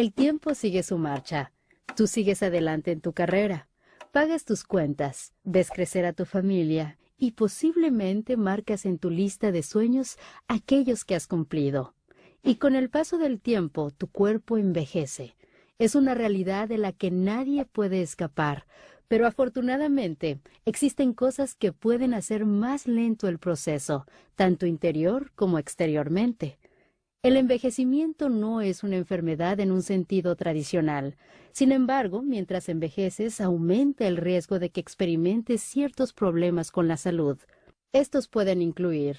El tiempo sigue su marcha. Tú sigues adelante en tu carrera. Pagas tus cuentas, ves crecer a tu familia y posiblemente marcas en tu lista de sueños aquellos que has cumplido. Y con el paso del tiempo tu cuerpo envejece. Es una realidad de la que nadie puede escapar, pero afortunadamente existen cosas que pueden hacer más lento el proceso, tanto interior como exteriormente. El envejecimiento no es una enfermedad en un sentido tradicional. Sin embargo, mientras envejeces, aumenta el riesgo de que experimentes ciertos problemas con la salud. Estos pueden incluir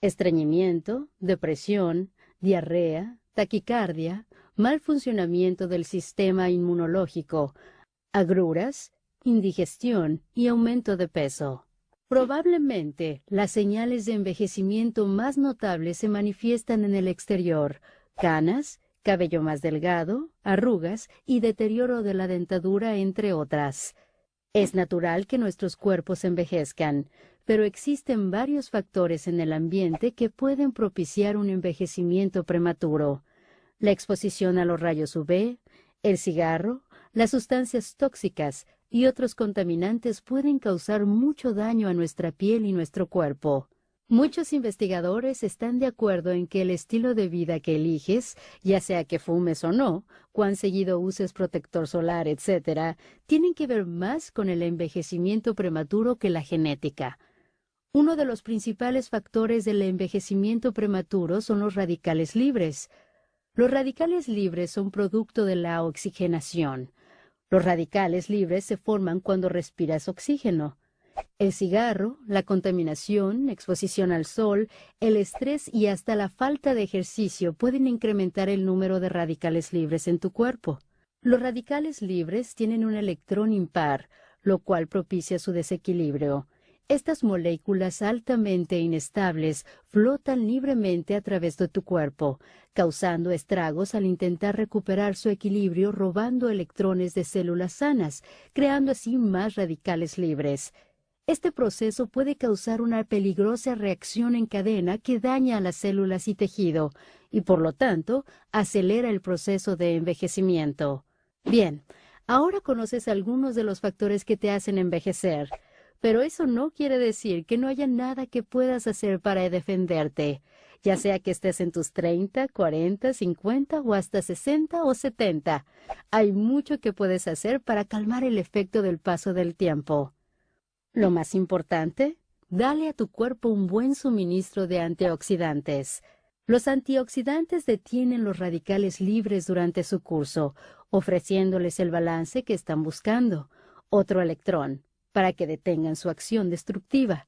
estreñimiento, depresión, diarrea, taquicardia, mal funcionamiento del sistema inmunológico, agruras, indigestión y aumento de peso. Probablemente las señales de envejecimiento más notables se manifiestan en el exterior, canas, cabello más delgado, arrugas y deterioro de la dentadura, entre otras. Es natural que nuestros cuerpos envejezcan, pero existen varios factores en el ambiente que pueden propiciar un envejecimiento prematuro. La exposición a los rayos UV, el cigarro, las sustancias tóxicas, y otros contaminantes pueden causar mucho daño a nuestra piel y nuestro cuerpo. Muchos investigadores están de acuerdo en que el estilo de vida que eliges, ya sea que fumes o no, cuán seguido uses protector solar, etc., tienen que ver más con el envejecimiento prematuro que la genética. Uno de los principales factores del envejecimiento prematuro son los radicales libres. Los radicales libres son producto de la oxigenación. Los radicales libres se forman cuando respiras oxígeno. El cigarro, la contaminación, exposición al sol, el estrés y hasta la falta de ejercicio pueden incrementar el número de radicales libres en tu cuerpo. Los radicales libres tienen un electrón impar, lo cual propicia su desequilibrio. Estas moléculas altamente inestables flotan libremente a través de tu cuerpo, causando estragos al intentar recuperar su equilibrio robando electrones de células sanas, creando así más radicales libres. Este proceso puede causar una peligrosa reacción en cadena que daña a las células y tejido, y por lo tanto acelera el proceso de envejecimiento. Bien, ahora conoces algunos de los factores que te hacen envejecer. Pero eso no quiere decir que no haya nada que puedas hacer para defenderte, ya sea que estés en tus 30, 40, 50 o hasta 60 o 70. Hay mucho que puedes hacer para calmar el efecto del paso del tiempo. Lo más importante, dale a tu cuerpo un buen suministro de antioxidantes. Los antioxidantes detienen los radicales libres durante su curso, ofreciéndoles el balance que están buscando, otro electrón, para que detengan su acción destructiva.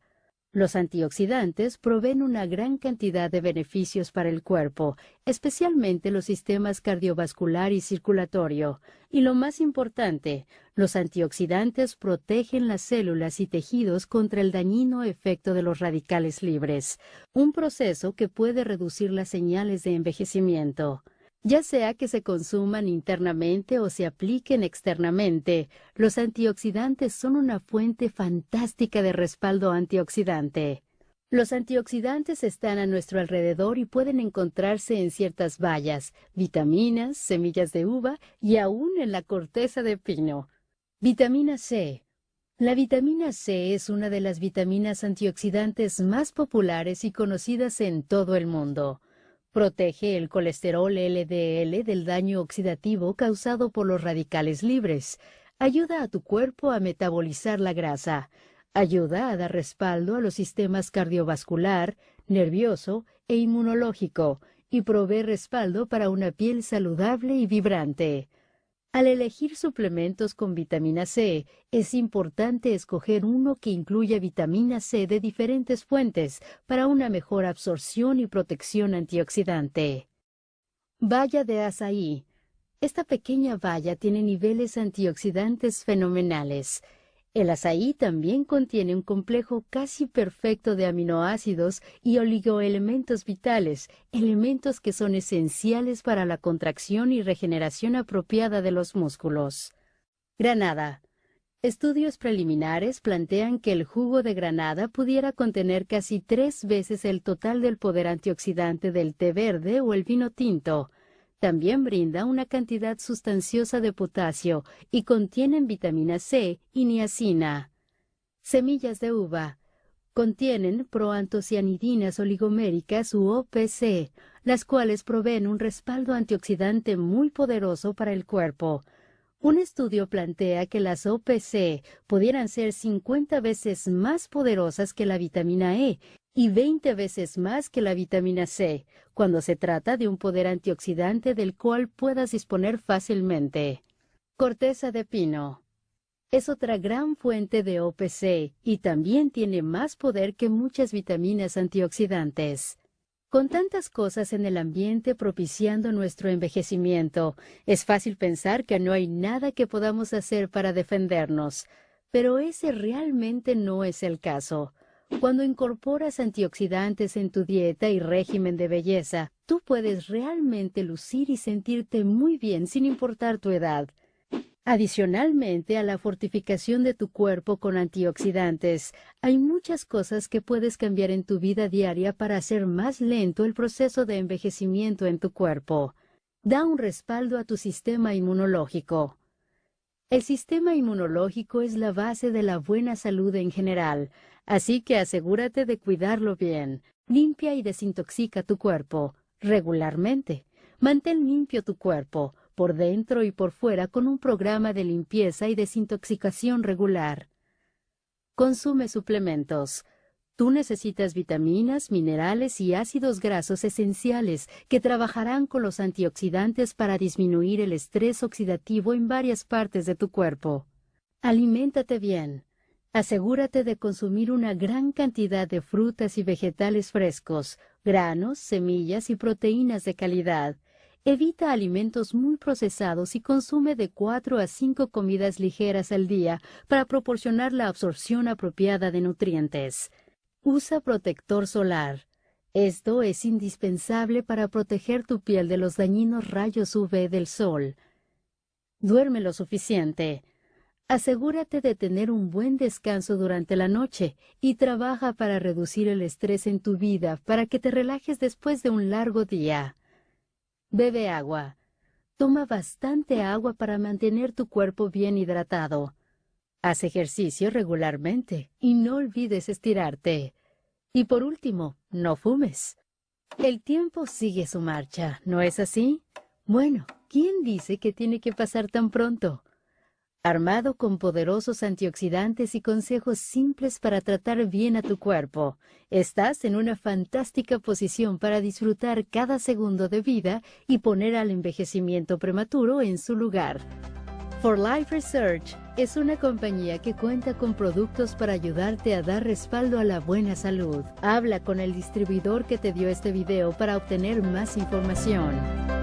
Los antioxidantes proveen una gran cantidad de beneficios para el cuerpo, especialmente los sistemas cardiovascular y circulatorio. Y lo más importante, los antioxidantes protegen las células y tejidos contra el dañino efecto de los radicales libres, un proceso que puede reducir las señales de envejecimiento. Ya sea que se consuman internamente o se apliquen externamente, los antioxidantes son una fuente fantástica de respaldo antioxidante. Los antioxidantes están a nuestro alrededor y pueden encontrarse en ciertas bayas, vitaminas, semillas de uva y aún en la corteza de pino. Vitamina C. La vitamina C es una de las vitaminas antioxidantes más populares y conocidas en todo el mundo. Protege el colesterol LDL del daño oxidativo causado por los radicales libres. Ayuda a tu cuerpo a metabolizar la grasa. Ayuda a dar respaldo a los sistemas cardiovascular, nervioso e inmunológico y provee respaldo para una piel saludable y vibrante. Al elegir suplementos con vitamina C, es importante escoger uno que incluya vitamina C de diferentes fuentes para una mejor absorción y protección antioxidante. Valla de azaí. Esta pequeña valla tiene niveles antioxidantes fenomenales. El azaí también contiene un complejo casi perfecto de aminoácidos y oligoelementos vitales, elementos que son esenciales para la contracción y regeneración apropiada de los músculos. Granada. Estudios preliminares plantean que el jugo de granada pudiera contener casi tres veces el total del poder antioxidante del té verde o el vino tinto. También brinda una cantidad sustanciosa de potasio y contienen vitamina C y niacina. Semillas de uva. Contienen proantocianidinas oligoméricas u OPC, las cuales proveen un respaldo antioxidante muy poderoso para el cuerpo. Un estudio plantea que las OPC pudieran ser 50 veces más poderosas que la vitamina E y 20 veces más que la vitamina C, cuando se trata de un poder antioxidante del cual puedas disponer fácilmente. Corteza de pino. Es otra gran fuente de OPC y también tiene más poder que muchas vitaminas antioxidantes. Con tantas cosas en el ambiente propiciando nuestro envejecimiento, es fácil pensar que no hay nada que podamos hacer para defendernos, pero ese realmente no es el caso. Cuando incorporas antioxidantes en tu dieta y régimen de belleza, tú puedes realmente lucir y sentirte muy bien sin importar tu edad. Adicionalmente a la fortificación de tu cuerpo con antioxidantes, hay muchas cosas que puedes cambiar en tu vida diaria para hacer más lento el proceso de envejecimiento en tu cuerpo. Da un respaldo a tu sistema inmunológico. El sistema inmunológico es la base de la buena salud en general, Así que asegúrate de cuidarlo bien. Limpia y desintoxica tu cuerpo regularmente. Mantén limpio tu cuerpo, por dentro y por fuera, con un programa de limpieza y desintoxicación regular. Consume suplementos. Tú necesitas vitaminas, minerales y ácidos grasos esenciales que trabajarán con los antioxidantes para disminuir el estrés oxidativo en varias partes de tu cuerpo. Aliméntate bien. Asegúrate de consumir una gran cantidad de frutas y vegetales frescos, granos, semillas y proteínas de calidad. Evita alimentos muy procesados y consume de 4 a 5 comidas ligeras al día para proporcionar la absorción apropiada de nutrientes. Usa protector solar. Esto es indispensable para proteger tu piel de los dañinos rayos UV del sol. Duerme lo suficiente. Asegúrate de tener un buen descanso durante la noche y trabaja para reducir el estrés en tu vida para que te relajes después de un largo día. Bebe agua. Toma bastante agua para mantener tu cuerpo bien hidratado. Haz ejercicio regularmente y no olvides estirarte. Y por último, no fumes. El tiempo sigue su marcha, ¿no es así? Bueno, ¿quién dice que tiene que pasar tan pronto? Armado con poderosos antioxidantes y consejos simples para tratar bien a tu cuerpo. Estás en una fantástica posición para disfrutar cada segundo de vida y poner al envejecimiento prematuro en su lugar. For Life Research es una compañía que cuenta con productos para ayudarte a dar respaldo a la buena salud. Habla con el distribuidor que te dio este video para obtener más información.